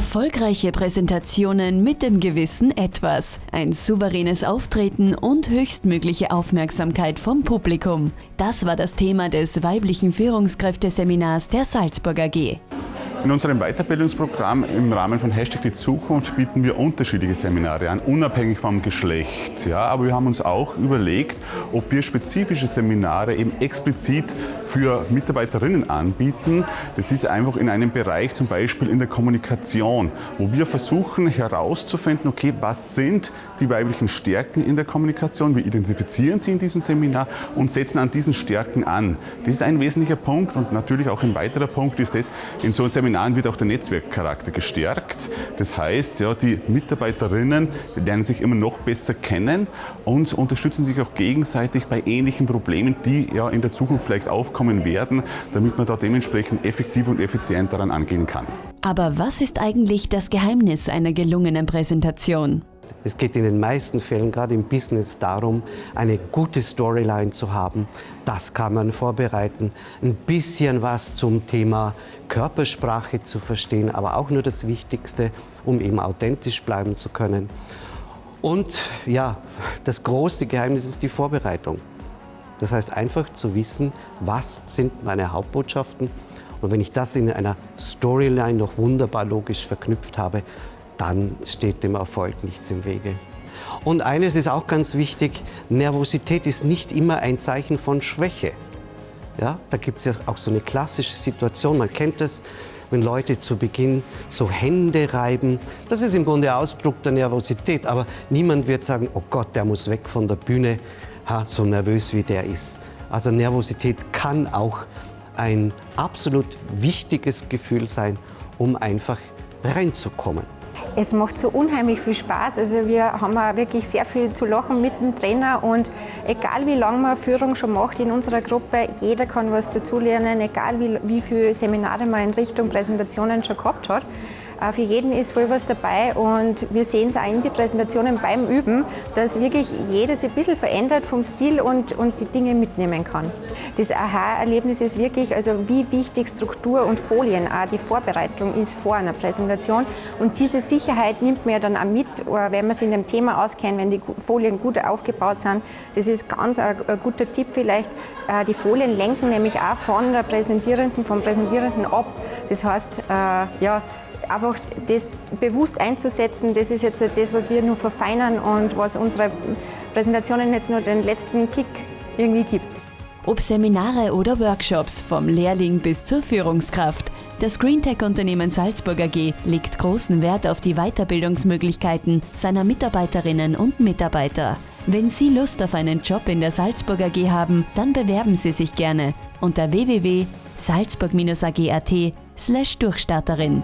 Erfolgreiche Präsentationen mit dem gewissen Etwas, ein souveränes Auftreten und höchstmögliche Aufmerksamkeit vom Publikum. Das war das Thema des weiblichen Führungskräfteseminars der Salzburg AG. In unserem Weiterbildungsprogramm im Rahmen von Hashtag die Zukunft bieten wir unterschiedliche Seminare an, unabhängig vom Geschlecht. Ja, aber wir haben uns auch überlegt, ob wir spezifische Seminare eben explizit für Mitarbeiterinnen anbieten. Das ist einfach in einem Bereich, zum Beispiel in der Kommunikation, wo wir versuchen herauszufinden, okay, was sind die weiblichen Stärken in der Kommunikation, wir identifizieren sie in diesem Seminar und setzen an diesen Stärken an. Das ist ein wesentlicher Punkt und natürlich auch ein weiterer Punkt ist das, in so einem Seminaren wird auch der Netzwerkcharakter gestärkt. Das heißt, ja, die Mitarbeiterinnen lernen sich immer noch besser kennen und unterstützen sich auch gegenseitig bei ähnlichen Problemen, die ja in der Zukunft vielleicht aufkommen werden, damit man da dementsprechend effektiv und effizient daran angehen kann. Aber was ist eigentlich das Geheimnis einer gelungenen Präsentation? Es geht in den meisten Fällen, gerade im Business, darum, eine gute Storyline zu haben. Das kann man vorbereiten. Ein bisschen was zum Thema Körpersprache zu verstehen, aber auch nur das Wichtigste, um eben authentisch bleiben zu können. Und ja, das große Geheimnis ist die Vorbereitung. Das heißt einfach zu wissen, was sind meine Hauptbotschaften. Und wenn ich das in einer Storyline noch wunderbar logisch verknüpft habe, dann steht dem Erfolg nichts im Wege. Und eines ist auch ganz wichtig, Nervosität ist nicht immer ein Zeichen von Schwäche. Ja, da gibt es ja auch so eine klassische Situation, man kennt das, wenn Leute zu Beginn so Hände reiben. Das ist im Grunde Ausdruck der Nervosität, aber niemand wird sagen, oh Gott, der muss weg von der Bühne, ha, so nervös wie der ist. Also Nervosität kann auch ein absolut wichtiges Gefühl sein, um einfach reinzukommen. Es macht so unheimlich viel Spaß. Also wir haben auch wirklich sehr viel zu lachen mit dem Trainer und egal wie lange man Führung schon macht in unserer Gruppe, jeder kann was dazulernen, egal wie, wie viele Seminare man in Richtung Präsentationen schon gehabt hat. Äh, für jeden ist voll was dabei und wir sehen es auch in den Präsentationen beim Üben, dass wirklich jeder sich ein bisschen verändert vom Stil und, und die Dinge mitnehmen kann. Das Aha-Erlebnis ist wirklich, also wie wichtig Struktur und Folien, auch die Vorbereitung ist vor einer Präsentation und diese Sicherheit nimmt man ja dann auch mit, äh, wenn man sich in dem Thema auskennt, wenn die Folien gut aufgebaut sind. Das ist ganz ein, ein guter Tipp vielleicht. Äh, die Folien lenken nämlich auch von der Präsentierenden, vom Präsentierenden ab. Das heißt, ja, einfach das bewusst einzusetzen, das ist jetzt das, was wir nur verfeinern und was unsere Präsentationen jetzt nur den letzten Kick irgendwie gibt. Ob Seminare oder Workshops, vom Lehrling bis zur Führungskraft. Das Greentech-Unternehmen Salzburg AG legt großen Wert auf die Weiterbildungsmöglichkeiten seiner Mitarbeiterinnen und Mitarbeiter. Wenn Sie Lust auf einen Job in der Salzburg AG haben, dann bewerben Sie sich gerne unter www.salzburg-ag.at slash Durchstarterin.